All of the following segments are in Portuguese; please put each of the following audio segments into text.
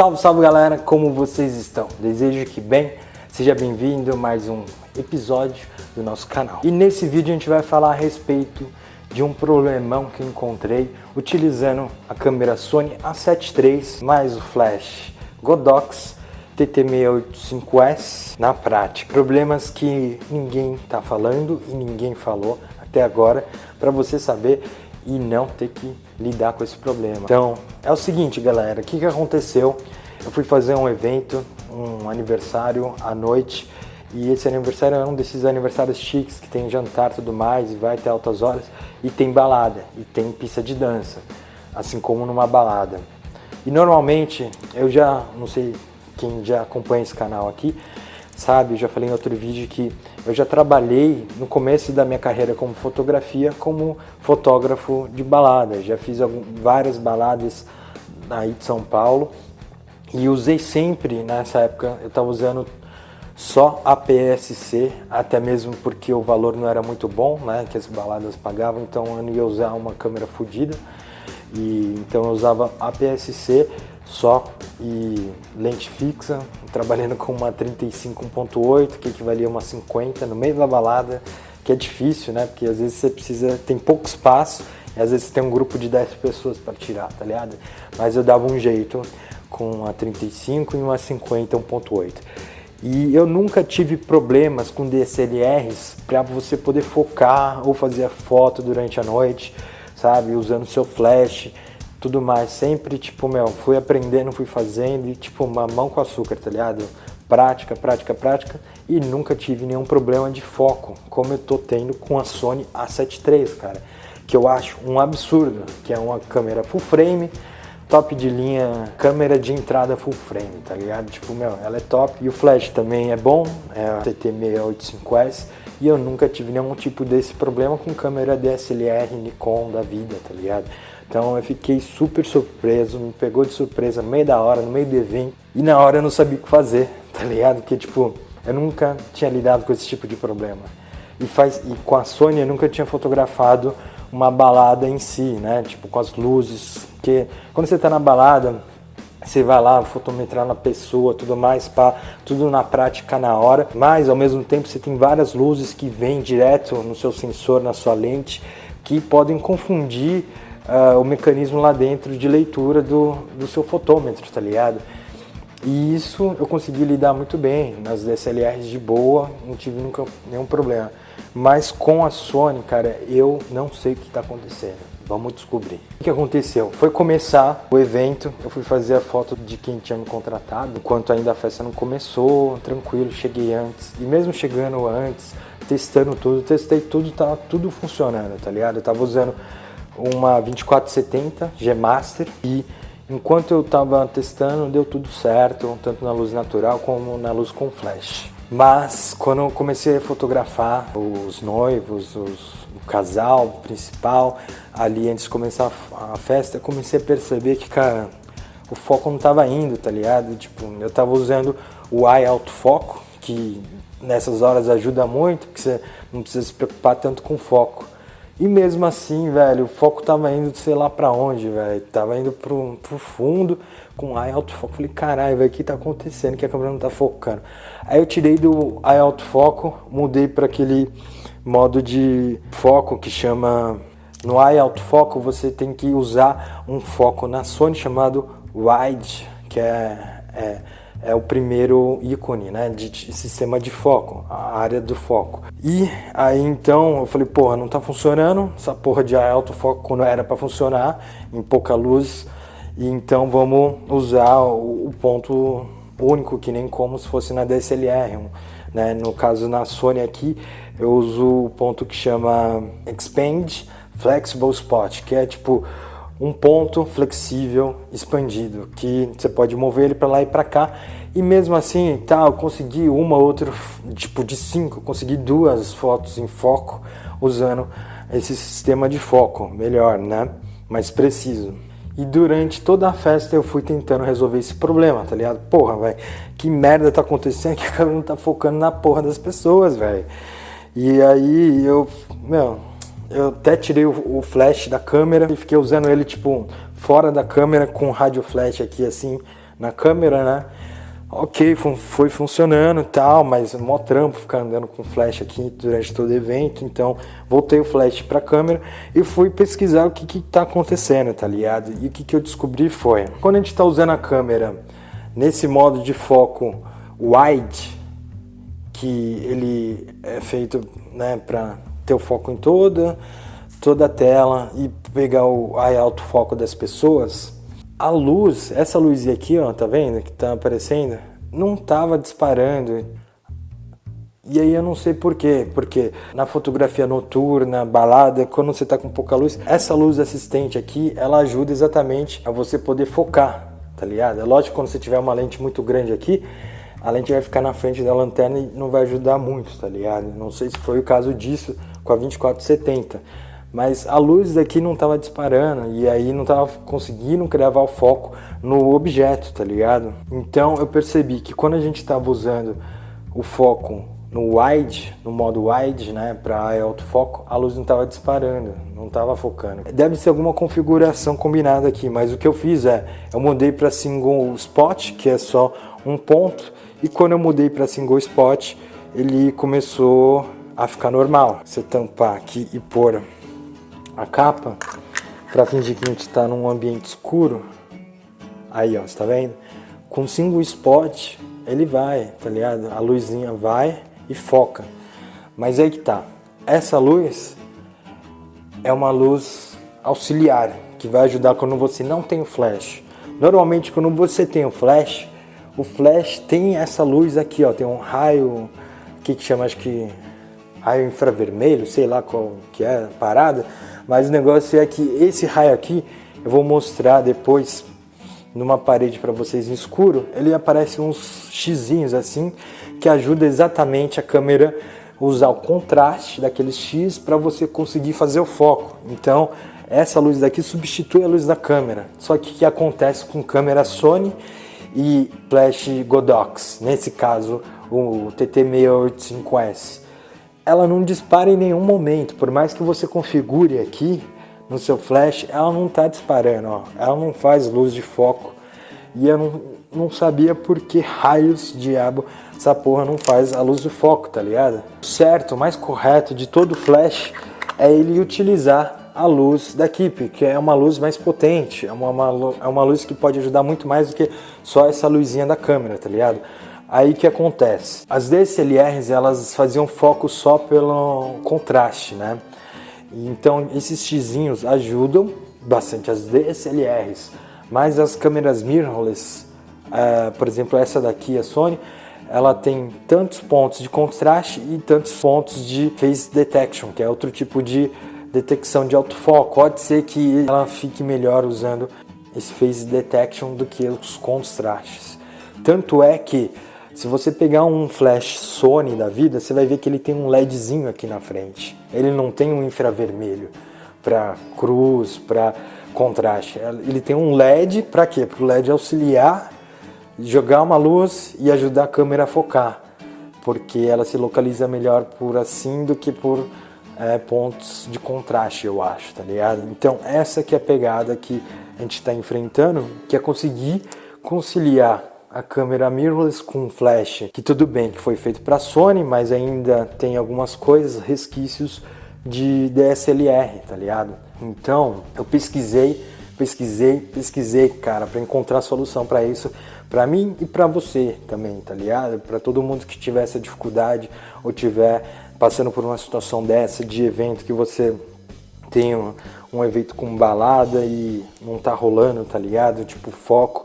Salve, salve galera, como vocês estão? Desejo que bem, seja bem-vindo a mais um episódio do nosso canal. E nesse vídeo a gente vai falar a respeito de um problemão que encontrei utilizando a câmera Sony A7 III mais o flash Godox TT685S na prática. Problemas que ninguém está falando e ninguém falou até agora para você saber e não ter que lidar com esse problema. Então, é o seguinte, galera, o que, que aconteceu? Eu fui fazer um evento, um aniversário à noite, e esse aniversário é um desses aniversários chiques que tem jantar e tudo mais, e vai até altas horas, e tem balada, e tem pista de dança, assim como numa balada. E normalmente, eu já, não sei quem já acompanha esse canal aqui, sabe, já falei em outro vídeo que eu já trabalhei no começo da minha carreira como fotografia, como fotógrafo de balada. Já fiz várias baladas aí de São Paulo e usei sempre, nessa época, eu estava usando só a PSC, até mesmo porque o valor não era muito bom, né, que as baladas pagavam, então eu não ia usar uma câmera fodida. E então eu usava a PSC só e lente fixa, trabalhando com uma 35 1.8, que equivalia a uma 50 no meio da balada, que é difícil, né? Porque às vezes você precisa, tem pouco espaço, e às vezes você tem um grupo de 10 pessoas para tirar, tá ligado? Mas eu dava um jeito com a 35 e uma 50 1.8. E eu nunca tive problemas com DSLRs para você poder focar ou fazer a foto durante a noite, sabe? Usando seu flash tudo mais. Sempre, tipo, meu, fui aprendendo, fui fazendo e, tipo, mamão com açúcar, tá ligado? Prática, prática, prática e nunca tive nenhum problema de foco, como eu tô tendo com a Sony A7 III, cara. Que eu acho um absurdo, que é uma câmera full frame, top de linha, câmera de entrada full frame, tá ligado? Tipo, meu, ela é top. E o flash também é bom, é a TT685S. E eu nunca tive nenhum tipo desse problema com câmera DSLR Nikon da vida, tá ligado? Então eu fiquei super surpreso, me pegou de surpresa no meio da hora, no meio do evento. E na hora eu não sabia o que fazer, tá ligado? Porque tipo, eu nunca tinha lidado com esse tipo de problema. E, faz, e com a Sony eu nunca tinha fotografado uma balada em si, né? Tipo, com as luzes. Porque quando você tá na balada, você vai lá fotometrar na pessoa, tudo mais, pá, tudo na prática na hora, mas ao mesmo tempo você tem várias luzes que vêm direto no seu sensor, na sua lente, que podem confundir uh, o mecanismo lá dentro de leitura do, do seu fotômetro, tá ligado? E isso eu consegui lidar muito bem nas DSLRs de boa, não tive nunca nenhum problema. Mas com a Sony, cara, eu não sei o que está acontecendo. Vamos descobrir. O que aconteceu? Foi começar o evento, eu fui fazer a foto de quem tinha me contratado, enquanto ainda a festa não começou, tranquilo, cheguei antes. E mesmo chegando antes, testando tudo, testei tudo, tá tudo funcionando, tá ligado? Eu tava usando uma 2470 G Master e enquanto eu estava testando deu tudo certo, tanto na luz natural como na luz com flash. Mas quando eu comecei a fotografar os noivos, os, o casal principal, ali antes de começar a festa, eu comecei a perceber que, cara, o foco não estava indo, tá ligado? Tipo, eu estava usando o eye autofoco, que nessas horas ajuda muito, porque você não precisa se preocupar tanto com foco. E mesmo assim, velho, o foco tava indo sei lá pra onde, velho. Tava indo pro, pro fundo com eye autofoco. Falei, caralho, velho, o que tá acontecendo? Que a câmera não tá focando. Aí eu tirei do eye autofoco, mudei para aquele modo de foco que chama. No eye autofoco você tem que usar um foco na Sony chamado wide, que é, é é o primeiro ícone né, de, de, sistema de foco, a área do foco. E aí então eu falei, porra, não tá funcionando, essa porra de alto foco quando era para funcionar, em pouca luz, e então vamos usar o, o, ponto único, que nem como se fosse na DSLR. Né? No caso na Sony aqui, eu uso o ponto que chama Expand Flexible Spot, que é tipo um ponto flexível expandido, que você pode mover ele para lá e para cá. E mesmo assim, tá, eu consegui uma outra, tipo de cinco, consegui duas fotos em foco usando esse sistema de foco, melhor, né? Mais preciso. E durante toda a festa eu fui tentando resolver esse problema, tá ligado? Porra, velho, que merda tá acontecendo que a câmera não tá focando na porra das pessoas, velho. E aí eu, meu, eu até tirei o, flash da câmera e fiquei usando ele, tipo, fora da câmera com rádio flash aqui, assim, na câmera, né? Ok, foi funcionando e tal, mas mó trampo ficar andando com flash aqui durante todo o evento, então voltei o flash para a câmera e fui pesquisar o que que tá acontecendo, tá ligado? E o que que eu descobri foi, quando a gente está usando a câmera nesse modo de foco wide, que ele é feito né, para ter o foco em toda, toda a tela e pegar o alto foco das pessoas, a luz, essa luz aqui, ó, tá vendo que tá aparecendo? Não tava disparando. E aí eu não sei por quê, porque na fotografia noturna, balada, quando você tá com pouca luz, essa luz assistente aqui, ela ajuda exatamente a você poder focar, tá ligado? É lógico quando você tiver uma lente muito grande aqui, a lente vai ficar na frente da lanterna e não vai ajudar muito, tá ligado? Não sei se foi o caso disso com a 2470, mas a luz daqui não estava disparando e aí não estava conseguindo gravar o foco no objeto, tá ligado? Então eu percebi que quando a gente estava usando o foco no wide, no modo wide, né, para autofoco, a luz não estava disparando, não estava focando. Deve ser alguma configuração combinada aqui, mas o que eu fiz é, eu mudei para single spot, que é só um ponto, e quando eu mudei para single spot, ele começou a ficar normal. Você tampar aqui e pôr a capa para fingir que a gente está num ambiente escuro. Aí, ó, você tá vendo? Com single spot, ele vai, tá ligado? A luzinha vai e foca. Mas aí que tá. Essa luz é uma luz auxiliar que vai ajudar quando você não tem o flash. Normalmente quando você tem o flash, o flash tem essa luz aqui, ó, tem um raio que chama acho que raio infravermelho, sei lá qual que é parada, mas o negócio é que esse raio aqui, eu vou mostrar depois numa parede para vocês em escuro, ele aparece uns xizinhos assim, que ajuda exatamente a câmera usar o contraste daqueles X para você conseguir fazer o foco. Então, essa luz daqui substitui a luz da câmera. Só que o que acontece com câmera Sony e flash Godox, nesse caso o TT685S? Ela não dispara em nenhum momento, por mais que você configure aqui no seu flash, ela não está disparando, ó. ela não faz luz de foco. E eu não, não sabia por que raios diabo essa porra não faz a luz de foco, tá ligado? O certo, o mais correto de todo flash é ele utilizar a luz da Keep, que é uma luz mais potente, é uma, uma, é uma luz que pode ajudar muito mais do que só essa luzinha da câmera, tá ligado? Aí que acontece? As DSLRs elas faziam foco só pelo contraste, né? Então esses xizinhos ajudam bastante as DSLRs, mas as câmeras mirrorless, uh, por exemplo essa daqui, a Sony, ela tem tantos pontos de contraste e tantos pontos de phase detection, que é outro tipo de detecção de autofoco. Pode ser que ela fique melhor usando esse phase detection do que os contrastes. Tanto é que se você pegar um flash Sony da vida, você vai ver que ele tem um LEDzinho aqui na frente. Ele não tem um infravermelho para cruz, para contraste. Ele tem um LED para quê? Para o LED auxiliar, jogar uma luz e ajudar a câmera a focar. Porque ela se localiza melhor por assim do que por é, pontos de contraste, eu acho, tá ligado? Então essa que é a pegada que a gente está enfrentando, que é conseguir conciliar a câmera mirrorless com flash, que tudo bem que foi feito para Sony, mas ainda tem algumas coisas, resquícios de DSLR, tá ligado? Então, eu pesquisei, pesquisei, pesquisei, cara, para encontrar solução para isso, para mim e para você também, tá ligado? Para todo mundo que tiver essa dificuldade ou tiver passando por uma situação dessa de evento que você tem um, um evento com balada e não tá rolando, tá ligado? Tipo foco.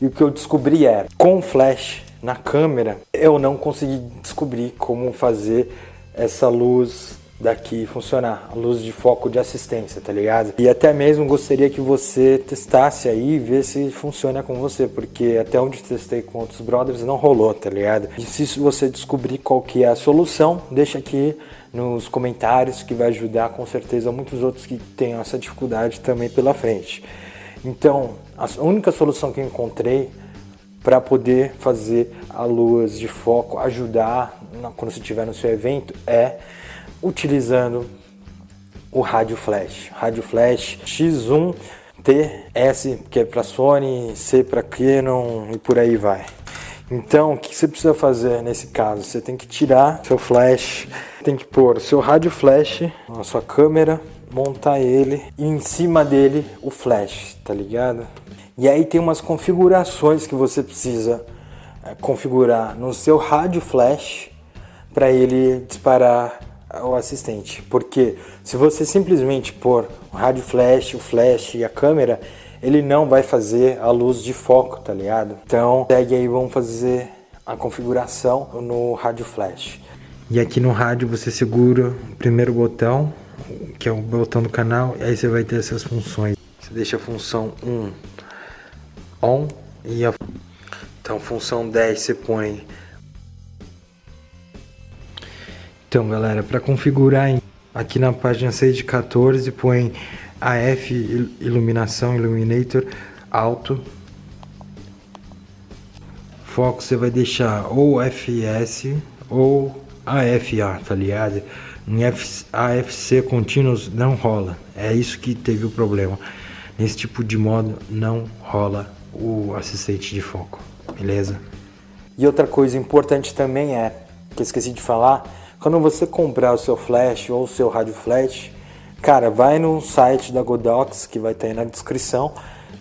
E o que eu descobri é, com flash na câmera, eu não consegui descobrir como fazer essa luz daqui funcionar, a luz de foco de assistência, tá ligado? E até mesmo gostaria que você testasse aí e ver se funciona com você, porque até onde testei com outros brothers não rolou, tá ligado? E se você descobrir qual que é a solução, deixa aqui nos comentários que vai ajudar com certeza muitos outros que tenham essa dificuldade também pela frente. Então, a única solução que encontrei para poder fazer a luz de foco ajudar quando você estiver no seu evento é utilizando o rádio flash. Rádio flash X1 T, S que é para Sony, C para Canon e por aí vai. Então, o que você precisa fazer nesse caso? Você tem que tirar seu flash, tem que pôr seu rádio flash na sua câmera, montar ele e em cima dele o flash, tá ligado? E aí tem umas configurações que você precisa é, configurar no seu rádio flash para ele disparar o assistente. Porque se você simplesmente pôr o rádio flash, o flash e a câmera, ele não vai fazer a luz de foco, tá ligado? Então, segue aí, vamos fazer a configuração no rádio flash. E aqui no rádio você segura o primeiro botão, que é o botão do canal, e aí você vai ter essas funções. Você deixa a função 1 on e a então função 10 você põe Então, galera, para configurar aqui na página 6 de 14, põe AF iluminação Illuminator alto. Foco você vai deixar ou FS ou AFA, tá ligado? Em AFC contínuos não rola. É isso que teve o problema. Nesse tipo de modo não rola o assistente de foco, beleza? E outra coisa importante também é, que eu esqueci de falar, quando você comprar o seu flash ou o seu rádio flash, cara, vai no site da Godox, que vai estar aí na descrição,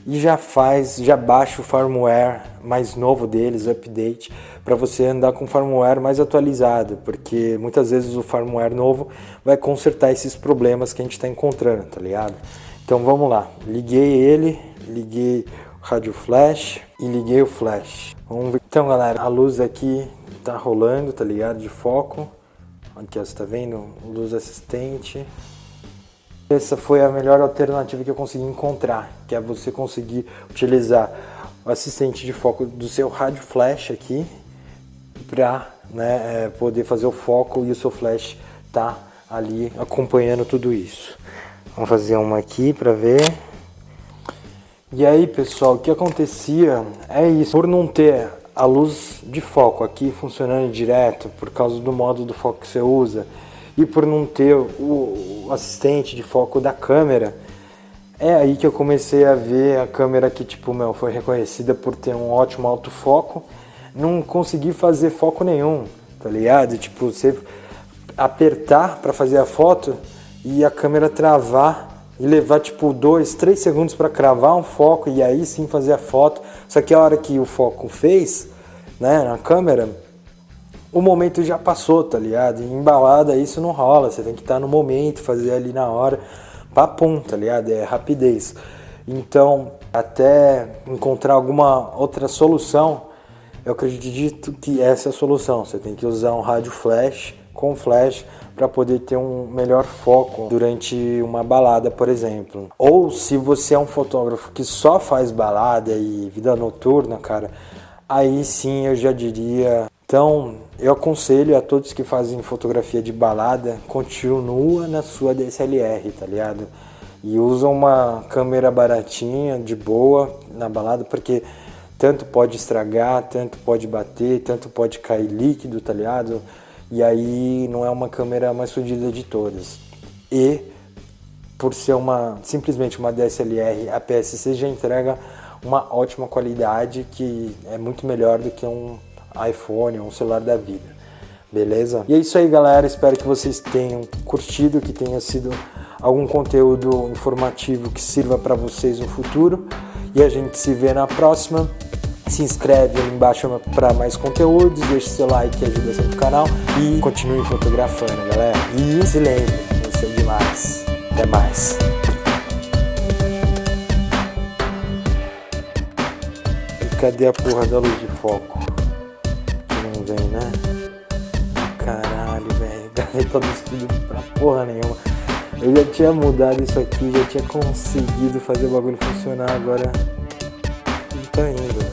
e já faz, já baixa o firmware mais novo deles, update, para você andar com o firmware mais atualizado, porque muitas vezes o firmware novo vai consertar esses problemas que a gente está encontrando, tá ligado? Então vamos lá, liguei ele, liguei o rádio flash e liguei o flash. Vamos ver. Então galera, a luz aqui tá rolando, tá ligado? De foco. Aqui, ó, você tá vendo? Luz assistente. Essa foi a melhor alternativa que eu consegui encontrar, que é você conseguir utilizar o assistente de foco do seu rádio flash aqui para né, é, poder fazer o foco e o seu flash tá ali acompanhando tudo isso. Vamos fazer uma aqui para ver. E aí, pessoal, o que acontecia é isso. Por não ter a luz de foco aqui funcionando direto por causa do modo do foco que você usa e por não ter o assistente de foco da câmera, é aí que eu comecei a ver a câmera que tipo, meu, foi reconhecida por ter um ótimo autofoco, não consegui fazer foco nenhum, tá ligado? Tipo, você apertar para fazer a foto e a câmera travar e levar tipo dois, três segundos para cravar um foco e aí sim fazer a foto. Só que a hora que o foco fez, né, na câmera, o momento já passou, tá ligado? E embalada isso não rola, você tem que estar no momento, fazer ali na hora, papum, tá ligado? É rapidez. Então, até encontrar alguma outra solução, eu acredito que essa é a solução. Você tem que usar um rádio flash com flash para poder ter um melhor foco durante uma balada, por exemplo. Ou se você é um fotógrafo que só faz balada e vida noturna, cara, aí sim eu já diria. Então, eu aconselho a todos que fazem fotografia de balada, continua na sua DSLR, tá ligado? E usa uma câmera baratinha, de boa, na balada, porque tanto pode estragar, tanto pode bater, tanto pode cair líquido, tá ligado? e aí não é uma câmera mais fodida de todas. E por ser uma simplesmente uma DSLR, a PSC já entrega uma ótima qualidade que é muito melhor do que um iPhone ou um celular da vida. Beleza? E é isso aí, galera. Espero que vocês tenham curtido, que tenha sido algum conteúdo informativo que sirva para vocês no futuro. E a gente se vê na próxima se inscreve ali embaixo para mais conteúdos, deixe seu like que ajuda sempre o canal e continue fotografando, galera. E se lembre, isso é demais. Até mais. Cadê a porra da luz de foco? Vem, né? Caralho, velho. Gravei todo isso tudo pra porra nenhuma. Eu já tinha mudado isso aqui, já tinha conseguido fazer o bagulho funcionar, agora não tá indo, velho.